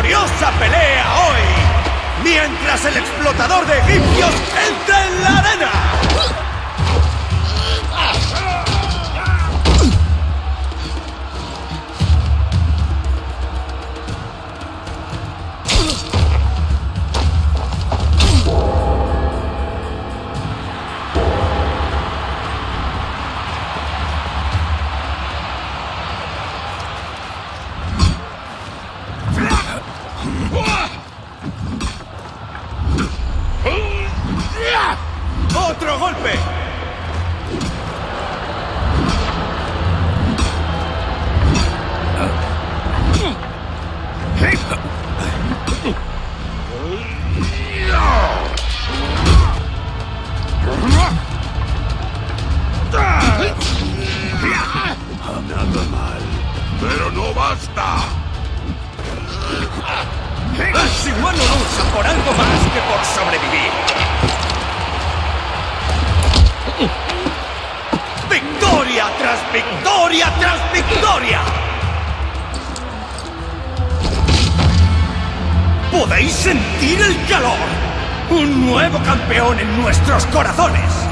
gloriosa pelea hoy, mientras el explotador de egipcios ¡Otro golpe! Nada mal. Pero no basta. El Simón no lucha por algo más que por sobrevivir. Victoria tras victoria! ¿Podéis sentir el calor? Un nuevo campeón en nuestros corazones.